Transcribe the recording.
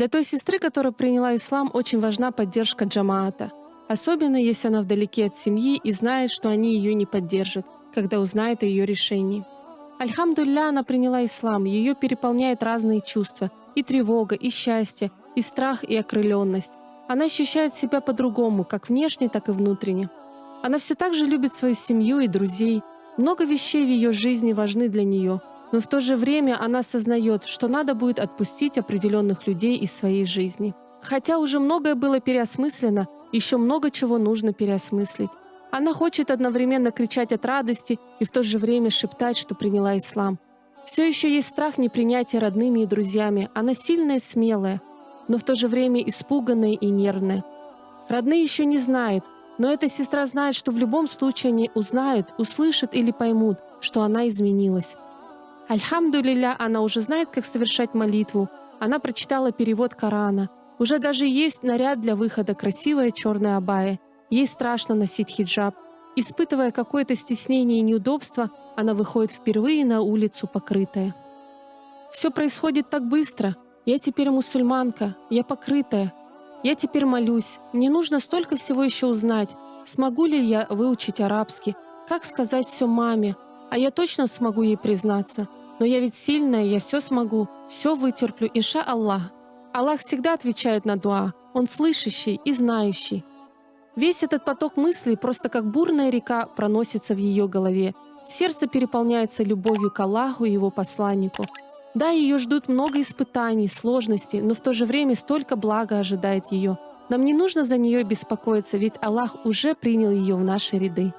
Для той сестры, которая приняла ислам, очень важна поддержка джамаата. Особенно, если она вдалеке от семьи и знает, что они ее не поддержат, когда узнает о ее решении. Альхамдулля, она приняла ислам, ее переполняет разные чувства, и тревога, и счастье, и страх, и окрыленность. Она ощущает себя по-другому, как внешне, так и внутренне. Она все так же любит свою семью и друзей. Много вещей в ее жизни важны для нее, но в то же время она осознает, что надо будет отпустить определенных людей из своей жизни. Хотя уже многое было переосмыслено, еще много чего нужно переосмыслить. Она хочет одновременно кричать от радости и в то же время шептать, что приняла ислам. Все еще есть страх непринятия родными и друзьями. Она сильная и смелая, но в то же время испуганная и нервная. Родные еще не знают, но эта сестра знает, что в любом случае они узнают, услышат или поймут, что она изменилась. Альхамдулиля, она уже знает, как совершать молитву. Она прочитала перевод Корана. Уже даже есть наряд для выхода, красивая черная абая. Ей страшно носить хиджаб. Испытывая какое-то стеснение и неудобство, она выходит впервые на улицу покрытая. Все происходит так быстро. Я теперь мусульманка, я покрытая. Я теперь молюсь. Мне нужно столько всего еще узнать. Смогу ли я выучить арабский? Как сказать все маме? А я точно смогу ей признаться. Но я ведь сильная, я все смогу, все вытерплю, инша Аллах. Аллах всегда отвечает на дуа. Он слышащий и знающий. Весь этот поток мыслей просто как бурная река проносится в ее голове. Сердце переполняется любовью к Аллаху и его посланнику. Да, ее ждут много испытаний, сложностей, но в то же время столько блага ожидает ее. Нам не нужно за нее беспокоиться, ведь Аллах уже принял ее в наши ряды.